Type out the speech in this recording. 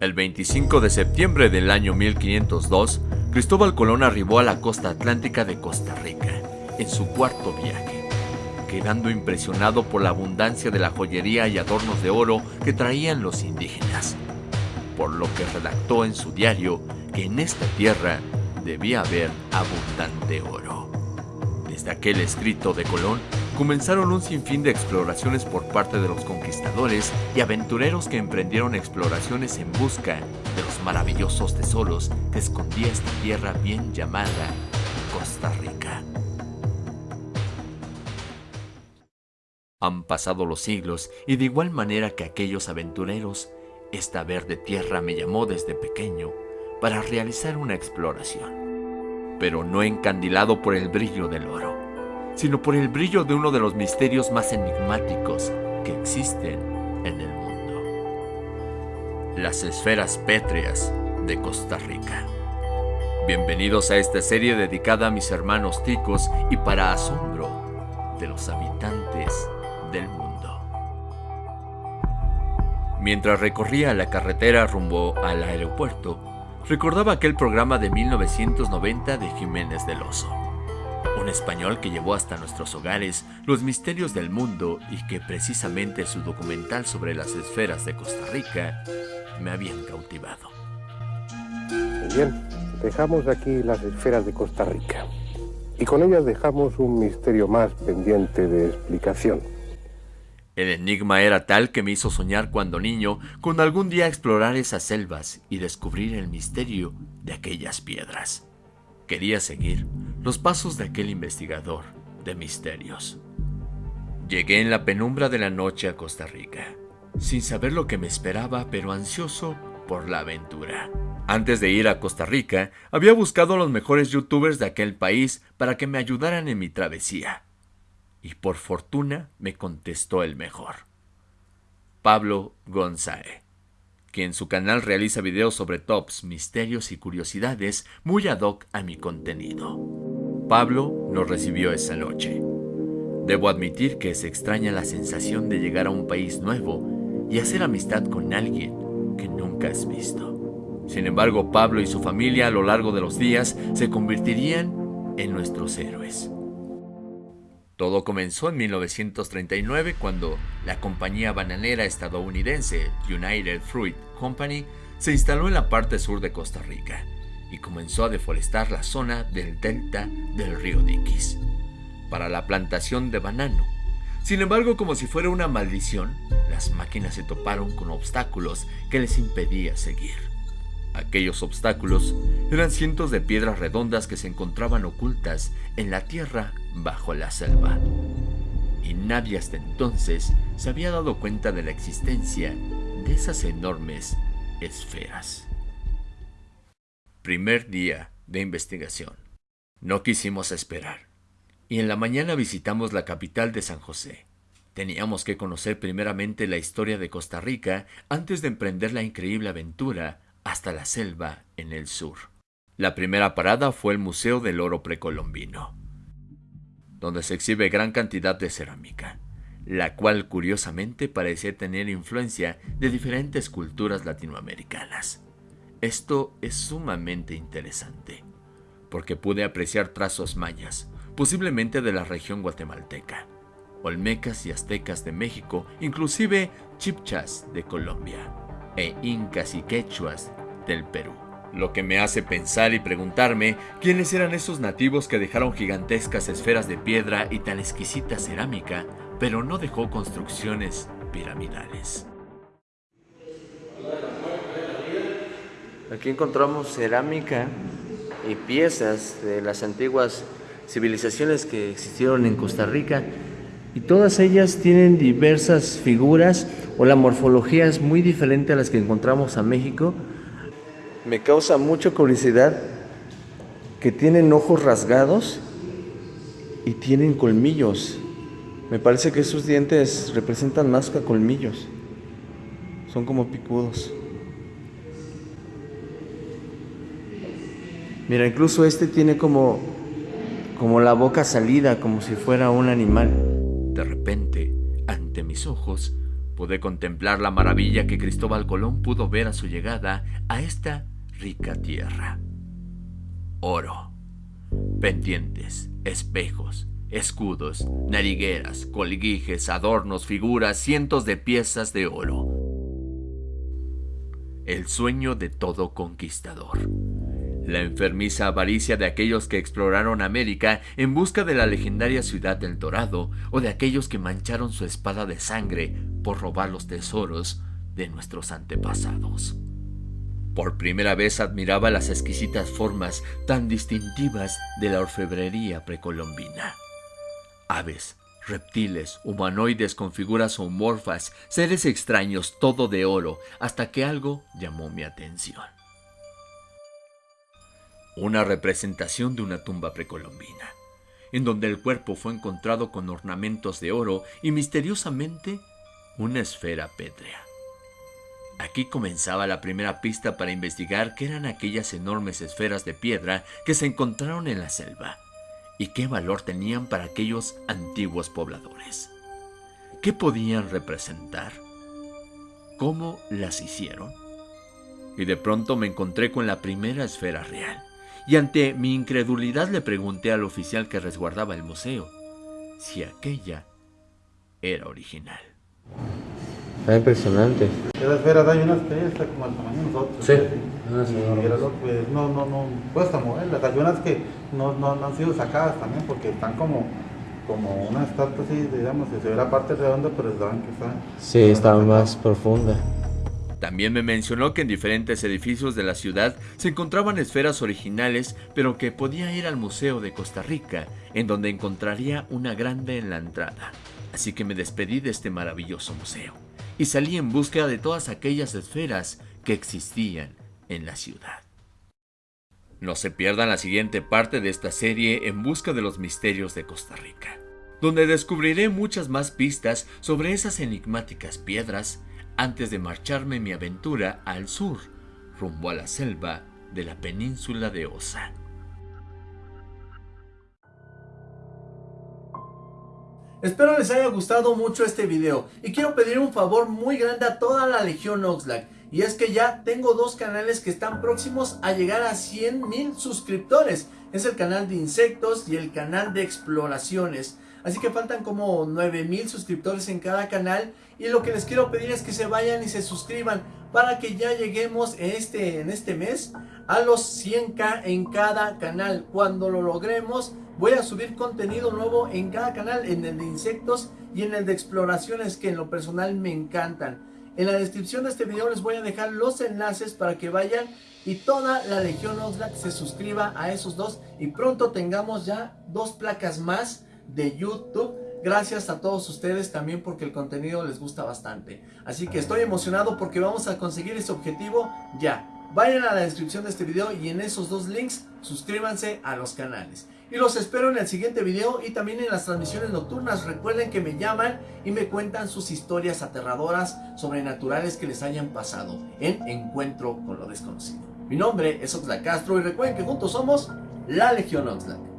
El 25 de septiembre del año 1502, Cristóbal Colón arribó a la costa atlántica de Costa Rica, en su cuarto viaje, quedando impresionado por la abundancia de la joyería y adornos de oro que traían los indígenas, por lo que redactó en su diario que en esta tierra debía haber abundante oro. Desde aquel escrito de Colón comenzaron un sinfín de exploraciones por parte de los conquistadores y aventureros que emprendieron exploraciones en busca de los maravillosos tesoros que escondía esta tierra bien llamada Costa Rica. Han pasado los siglos y de igual manera que aquellos aventureros, esta verde tierra me llamó desde pequeño para realizar una exploración, pero no encandilado por el brillo del oro sino por el brillo de uno de los misterios más enigmáticos que existen en el mundo. Las esferas pétreas de Costa Rica. Bienvenidos a esta serie dedicada a mis hermanos ticos y para asombro de los habitantes del mundo. Mientras recorría la carretera rumbo al aeropuerto, recordaba aquel programa de 1990 de Jiménez del Oso un español que llevó hasta nuestros hogares los misterios del mundo y que precisamente su documental sobre las esferas de Costa Rica me habían cautivado. Bien, dejamos aquí las esferas de Costa Rica y con ellas dejamos un misterio más pendiente de explicación. El enigma era tal que me hizo soñar cuando niño con algún día explorar esas selvas y descubrir el misterio de aquellas piedras. Quería seguir los pasos de aquel investigador de misterios. Llegué en la penumbra de la noche a Costa Rica, sin saber lo que me esperaba, pero ansioso por la aventura. Antes de ir a Costa Rica, había buscado a los mejores youtubers de aquel país para que me ayudaran en mi travesía. Y por fortuna me contestó el mejor. Pablo González que en su canal realiza videos sobre tops, misterios y curiosidades muy ad hoc a mi contenido. Pablo nos recibió esa noche. Debo admitir que se extraña la sensación de llegar a un país nuevo y hacer amistad con alguien que nunca has visto. Sin embargo, Pablo y su familia a lo largo de los días se convertirían en nuestros héroes. Todo comenzó en 1939 cuando la compañía bananera estadounidense United Fruit Company se instaló en la parte sur de Costa Rica y comenzó a deforestar la zona del delta del río Diquis para la plantación de banano. Sin embargo, como si fuera una maldición, las máquinas se toparon con obstáculos que les impedía seguir. Aquellos obstáculos eran cientos de piedras redondas que se encontraban ocultas en la tierra bajo la selva. Y nadie hasta entonces se había dado cuenta de la existencia de esas enormes esferas. Primer día de investigación. No quisimos esperar. Y en la mañana visitamos la capital de San José. Teníamos que conocer primeramente la historia de Costa Rica antes de emprender la increíble aventura hasta la selva en el sur. La primera parada fue el Museo del Oro Precolombino, donde se exhibe gran cantidad de cerámica, la cual curiosamente parece tener influencia de diferentes culturas latinoamericanas. Esto es sumamente interesante, porque pude apreciar trazos mayas, posiblemente de la región guatemalteca, olmecas y aztecas de México, inclusive chipchas de Colombia e incas y quechuas del Perú. Lo que me hace pensar y preguntarme quiénes eran esos nativos que dejaron gigantescas esferas de piedra y tan exquisita cerámica, pero no dejó construcciones piramidales. Aquí encontramos cerámica y piezas de las antiguas civilizaciones que existieron en Costa Rica y todas ellas tienen diversas figuras o la morfología es muy diferente a las que encontramos a México. Me causa mucha curiosidad que tienen ojos rasgados y tienen colmillos. Me parece que esos dientes representan más que colmillos. Son como picudos. Mira, incluso este tiene como como la boca salida, como si fuera un animal. De repente, ante mis ojos, pude contemplar la maravilla que Cristóbal Colón pudo ver a su llegada a esta rica tierra. Oro, pendientes, espejos, escudos, narigueras, colguijes, adornos, figuras, cientos de piezas de oro. El sueño de todo conquistador. La enfermiza avaricia de aquellos que exploraron América en busca de la legendaria ciudad del Dorado o de aquellos que mancharon su espada de sangre por robar los tesoros de nuestros antepasados. Por primera vez admiraba las exquisitas formas tan distintivas de la orfebrería precolombina. Aves, reptiles, humanoides con figuras homorfas, seres extraños, todo de oro, hasta que algo llamó mi atención. Una representación de una tumba precolombina, en donde el cuerpo fue encontrado con ornamentos de oro y misteriosamente una esfera pétrea. Aquí comenzaba la primera pista para investigar qué eran aquellas enormes esferas de piedra que se encontraron en la selva y qué valor tenían para aquellos antiguos pobladores. ¿Qué podían representar? ¿Cómo las hicieron? Y de pronto me encontré con la primera esfera real, y ante mi incredulidad le pregunté al oficial que resguardaba el museo si aquella era original. Está impresionante. Esa esfera hay unas que como el tamaño de nosotros. Sí. pues, no, no, no, cuesta moverlas. Hay unas que no, no, no, han sido sacadas también porque están como, como una estatua así, digamos, se ve la parte redonda, pero saben que está... Sí, está más profunda. También me mencionó que en diferentes edificios de la ciudad se encontraban esferas originales, pero que podía ir al Museo de Costa Rica, en donde encontraría una grande en la entrada. Así que me despedí de este maravilloso museo y salí en busca de todas aquellas esferas que existían en la ciudad. No se pierdan la siguiente parte de esta serie en busca de los misterios de Costa Rica, donde descubriré muchas más pistas sobre esas enigmáticas piedras antes de marcharme mi aventura al sur, rumbo a la selva de la península de Osa. Espero les haya gustado mucho este video y quiero pedir un favor muy grande a toda la Legión Oxlack y es que ya tengo dos canales que están próximos a llegar a 100 mil suscriptores. Es el canal de insectos y el canal de exploraciones. Así que faltan como 9 mil suscriptores en cada canal y lo que les quiero pedir es que se vayan y se suscriban para que ya lleguemos en este, en este mes a los 100k en cada canal. Cuando lo logremos Voy a subir contenido nuevo en cada canal, en el de insectos y en el de exploraciones que en lo personal me encantan. En la descripción de este video les voy a dejar los enlaces para que vayan y toda la Legión Oxlack se suscriba a esos dos y pronto tengamos ya dos placas más de YouTube. Gracias a todos ustedes también porque el contenido les gusta bastante. Así que estoy emocionado porque vamos a conseguir ese objetivo ya. Vayan a la descripción de este video y en esos dos links suscríbanse a los canales. Y los espero en el siguiente video y también en las transmisiones nocturnas. Recuerden que me llaman y me cuentan sus historias aterradoras, sobrenaturales que les hayan pasado en Encuentro con lo Desconocido. Mi nombre es Oxlack Castro y recuerden que juntos somos la Legión Oxlack.